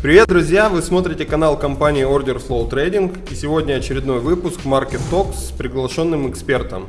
Привет, друзья! Вы смотрите канал компании Order Flow Trading и сегодня очередной выпуск Market Talks с приглашенным экспертом.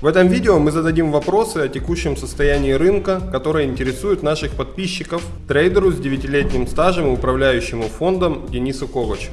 В этом видео мы зададим вопросы о текущем состоянии рынка, которые интересуют наших подписчиков, трейдеру с 9-летним стажем и управляющему фондом Денису Ковачу.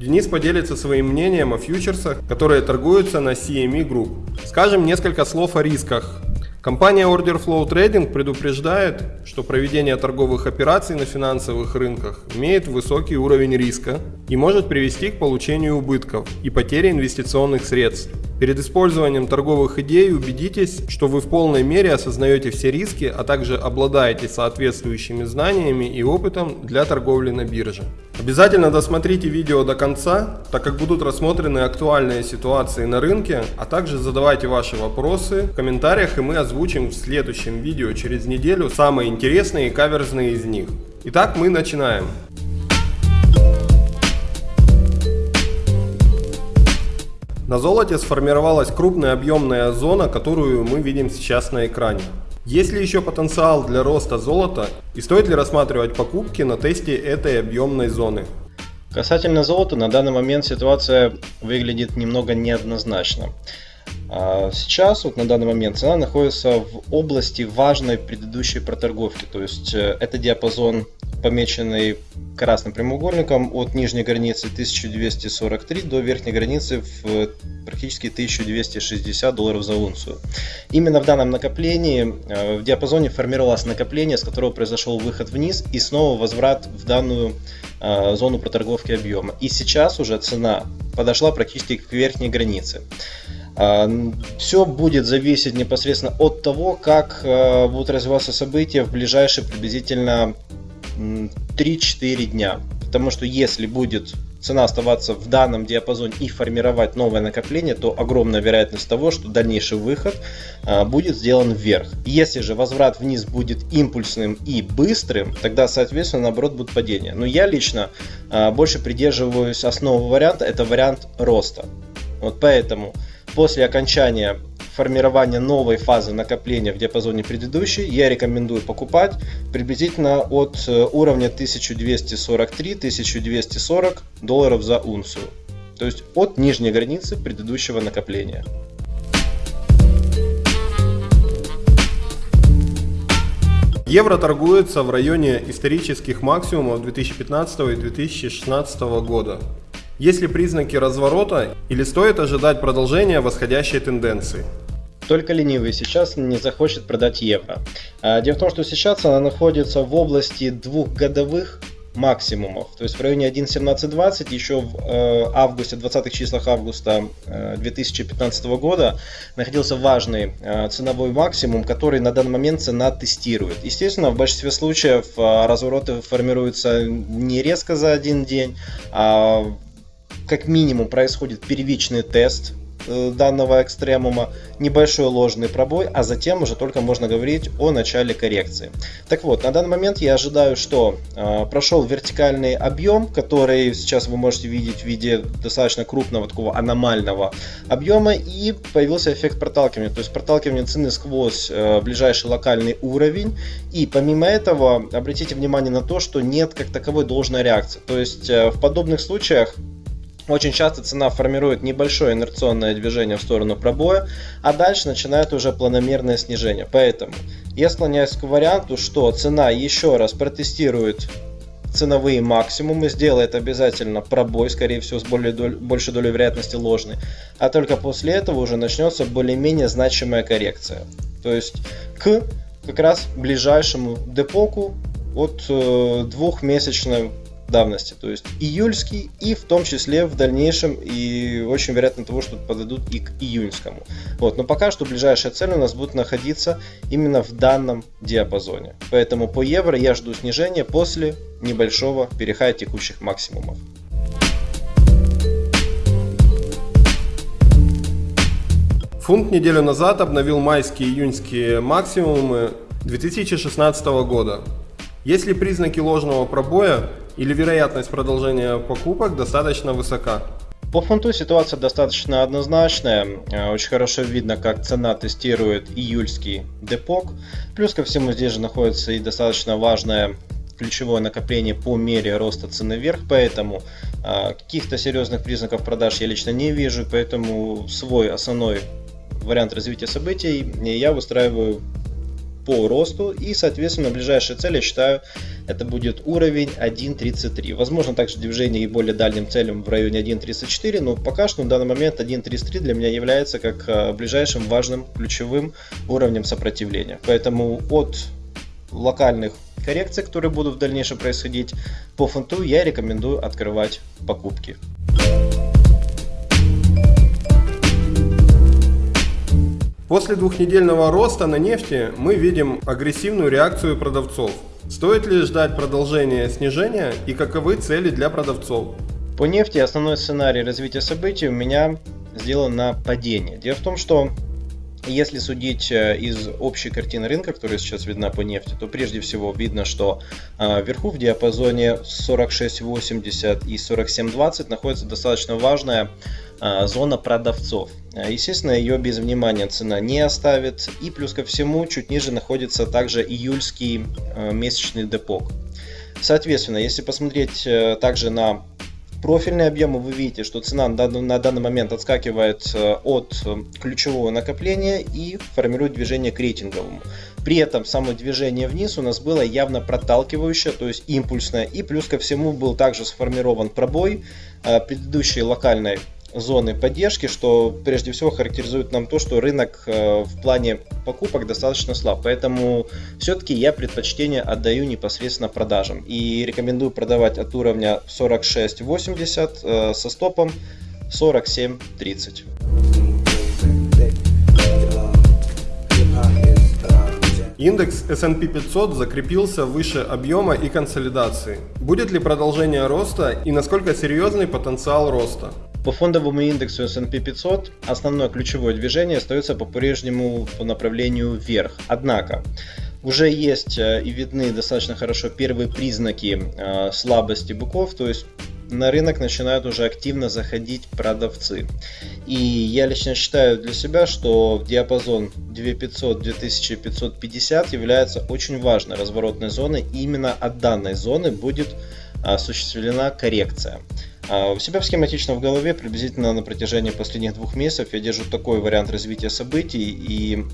Денис поделится своим мнением о фьючерсах, которые торгуются на CME Group. Скажем несколько слов о рисках. Компания Order Flow Trading предупреждает, что проведение торговых операций на финансовых рынках имеет высокий уровень риска и может привести к получению убытков и потере инвестиционных средств. Перед использованием торговых идей убедитесь, что вы в полной мере осознаете все риски, а также обладаете соответствующими знаниями и опытом для торговли на бирже. Обязательно досмотрите видео до конца, так как будут рассмотрены актуальные ситуации на рынке, а также задавайте ваши вопросы в комментариях и мы озвучим в следующем видео через неделю самые интересные и каверзные из них. Итак, мы начинаем. На золоте сформировалась крупная объемная зона, которую мы видим сейчас на экране. Есть ли еще потенциал для роста золота и стоит ли рассматривать покупки на тесте этой объемной зоны? Касательно золота, на данный момент ситуация выглядит немного неоднозначно. А сейчас, вот на данный момент, цена находится в области важной предыдущей проторговки. То есть э, это диапазон, помеченный красным прямоугольником от нижней границы 1243 до верхней границы в практически 1260 долларов за унцию. Именно в данном накоплении, э, в диапазоне формировалось накопление, с которого произошел выход вниз и снова возврат в данную э, зону проторговки объема. И сейчас уже цена подошла практически к верхней границе. Все будет зависеть непосредственно от того, как будут развиваться события в ближайшие приблизительно 3-4 дня. Потому что если будет цена оставаться в данном диапазоне и формировать новое накопление, то огромная вероятность того, что дальнейший выход а, будет сделан вверх. Если же возврат вниз будет импульсным и быстрым, тогда, соответственно, наоборот, будет падение. Но я лично больше придерживаюсь основного варианта, это вариант роста. Вот поэтому После окончания формирования новой фазы накопления в диапазоне предыдущей, я рекомендую покупать приблизительно от э, уровня 1243-1240 долларов за унцию. То есть от нижней границы предыдущего накопления. Евро торгуется в районе исторических максимумов 2015 и 2016 года. Есть ли признаки разворота или стоит ожидать продолжения восходящей тенденции? Только ленивый сейчас не захочет продать евро. А, дело в том, что сейчас она находится в области двухгодовых максимумов. То есть в районе 1.1720 еще в э, августе, 20 числах августа 2015 э, года находился важный э, ценовой максимум, который на данный момент цена тестирует. Естественно, в большинстве случаев развороты формируются не резко за один день, а как минимум происходит первичный тест э, данного экстремума, небольшой ложный пробой, а затем уже только можно говорить о начале коррекции. Так вот, на данный момент я ожидаю, что э, прошел вертикальный объем, который сейчас вы можете видеть в виде достаточно крупного такого аномального объема, и появился эффект проталкивания, то есть проталкивание цены сквозь э, ближайший локальный уровень, и помимо этого обратите внимание на то, что нет как таковой должной реакции, то есть э, в подобных случаях очень часто цена формирует небольшое инерционное движение в сторону пробоя, а дальше начинает уже планомерное снижение. Поэтому я склоняюсь к варианту, что цена еще раз протестирует ценовые максимумы, сделает обязательно пробой, скорее всего, с более доль, большей долей вероятности ложный, а только после этого уже начнется более-менее значимая коррекция. То есть к как раз ближайшему депоку от э, двухмесячной давности, то есть июльский и в том числе в дальнейшем и очень вероятно того, что подойдут и к июньскому. Вот, но пока что ближайшая цель у нас будет находиться именно в данном диапазоне. Поэтому по евро я жду снижения после небольшого перехода текущих максимумов. Фунт неделю назад обновил майские и июньские максимумы 2016 года. Есть ли признаки ложного пробоя или вероятность продолжения покупок достаточно высока? По фунту ситуация достаточно однозначная. Э, очень хорошо видно, как цена тестирует июльский депок. Плюс ко всему здесь же находится и достаточно важное ключевое накопление по мере роста цены вверх, поэтому э, каких-то серьезных признаков продаж я лично не вижу, поэтому свой основной вариант развития событий я выстраиваю по росту и соответственно ближайшая цель я считаю это будет уровень 1.33 возможно также движение и более дальним целям в районе 1.34 но пока что на данный момент 1.33 для меня является как а, ближайшим важным ключевым уровнем сопротивления. Поэтому от локальных коррекций которые будут в дальнейшем происходить по фунту я рекомендую открывать покупки После двухнедельного роста на нефти мы видим агрессивную реакцию продавцов. Стоит ли ждать продолжения снижения и каковы цели для продавцов? По нефти основной сценарий развития событий у меня сделан на падение. Дело в том, что если судить э, из общей картины рынка, которая сейчас видна по нефти, то прежде всего видно, что э, вверху в диапазоне 46.80 и 47.20 находится достаточно важная э, зона продавцов. Естественно, ее без внимания цена не оставит. И плюс ко всему, чуть ниже находится также июльский месячный депок. Соответственно, если посмотреть также на профильные объемы вы видите, что цена на данный момент отскакивает э, от э, ключевого накопления и формирует движение к рейтинговому. При этом само движение вниз у нас было явно проталкивающее, то есть импульсное. И плюс ко всему был также сформирован пробой э, предыдущей локальной зоны поддержки, что прежде всего характеризует нам то, что рынок э, в плане покупок достаточно слаб. Поэтому все-таки я предпочтение отдаю непосредственно продажам. И рекомендую продавать от уровня 46.80 э, со стопом 47.30. Индекс S&P 500 закрепился выше объема и консолидации. Будет ли продолжение роста и насколько серьезный потенциал роста? По фондовому индексу S&P 500 основное ключевое движение остается по-прежнему по направлению вверх. Однако, уже есть э, и видны достаточно хорошо первые признаки э, слабости быков, то есть на рынок начинают уже активно заходить продавцы. И я лично считаю для себя, что диапазон 2500-2550 является очень важной разворотной зоной. И именно от данной зоны будет осуществлена коррекция. А, у себя схематично в голове приблизительно на протяжении последних двух месяцев я держу такой вариант развития событий и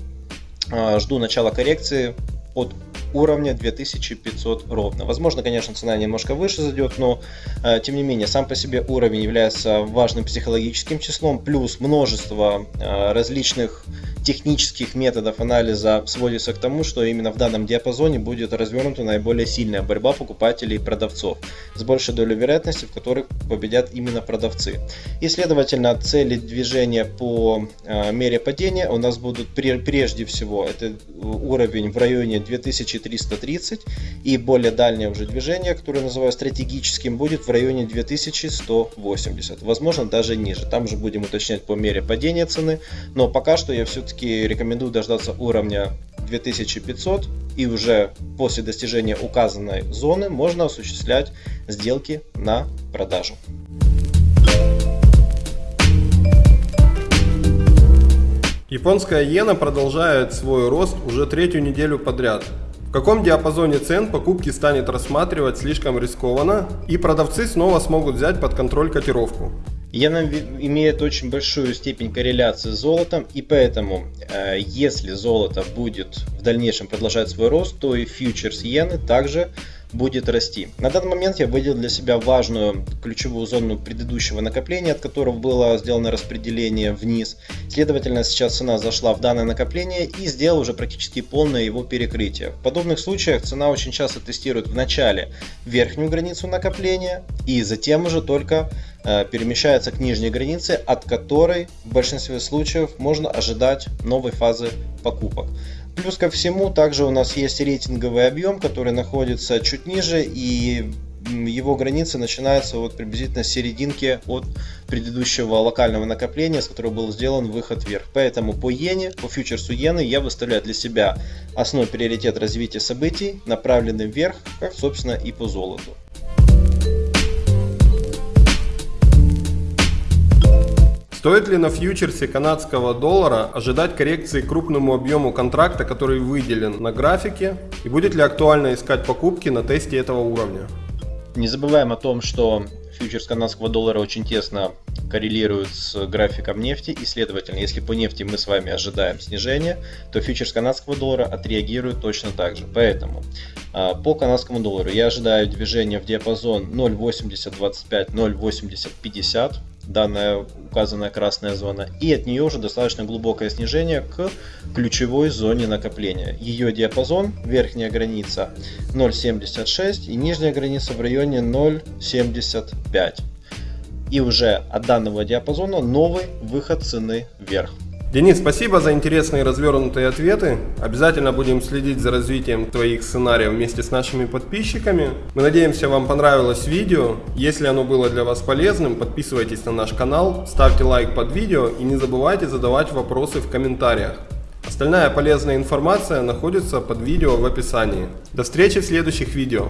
а, жду начала коррекции от уровня 2500 ровно. Возможно, конечно, цена немножко выше зайдет, но э, тем не менее, сам по себе уровень является важным психологическим числом, плюс множество э, различных технических методов анализа сводится к тому, что именно в данном диапазоне будет развернута наиболее сильная борьба покупателей и продавцов, с большей долей вероятности, в которых победят именно продавцы. И следовательно, цели движения по э, мере падения у нас будут прежде всего это уровень в районе 2330 и более дальнее уже движение, которое называю стратегическим, будет в районе 2180, возможно даже ниже. Там же будем уточнять по мере падения цены, но пока что я все-таки рекомендую дождаться уровня 2500 и уже после достижения указанной зоны можно осуществлять сделки на продажу. Японская иена продолжает свой рост уже третью неделю подряд. В каком диапазоне цен покупки станет рассматривать слишком рискованно и продавцы снова смогут взять под контроль котировку. Иена имеет очень большую степень корреляции с золотом, и поэтому, э, если золото будет в дальнейшем продолжать свой рост, то и фьючерс иены также будет расти. На данный момент я выделил для себя важную ключевую зону предыдущего накопления, от которого было сделано распределение вниз. Следовательно, сейчас цена зашла в данное накопление и сделал уже практически полное его перекрытие. В подобных случаях цена очень часто тестирует в начале верхнюю границу накопления и затем уже только э, перемещается к нижней границе, от которой в большинстве случаев можно ожидать новой фазы покупок. Плюс ко всему, также у нас есть рейтинговый объем, который находится чуть ниже, и его граница начинается вот приблизительно с серединки от предыдущего локального накопления, с которого был сделан выход вверх. Поэтому по иене, по фьючерсу иены я выставляю для себя основной приоритет развития событий, направленный вверх, как собственно и по золоту. Стоит ли на фьючерсе канадского доллара ожидать коррекции крупному объему контракта, который выделен на графике? И будет ли актуально искать покупки на тесте этого уровня? Не забываем о том, что фьючерс канадского доллара очень тесно коррелирует с графиком нефти, и следовательно, если по нефти мы с вами ожидаем снижения, то фьючерс канадского доллара отреагирует точно так же. Поэтому а, по канадскому доллару я ожидаю движения в диапазон 0.8025, 0.8050 данная указанная красная зона, и от нее уже достаточно глубокое снижение к ключевой зоне накопления. Ее диапазон, верхняя граница 0.76 и нижняя граница в районе 0.75. И уже от данного диапазона новый выход цены вверх. Денис, спасибо за интересные развернутые ответы. Обязательно будем следить за развитием твоих сценариев вместе с нашими подписчиками. Мы надеемся, вам понравилось видео. Если оно было для вас полезным, подписывайтесь на наш канал, ставьте лайк под видео и не забывайте задавать вопросы в комментариях. Остальная полезная информация находится под видео в описании. До встречи в следующих видео.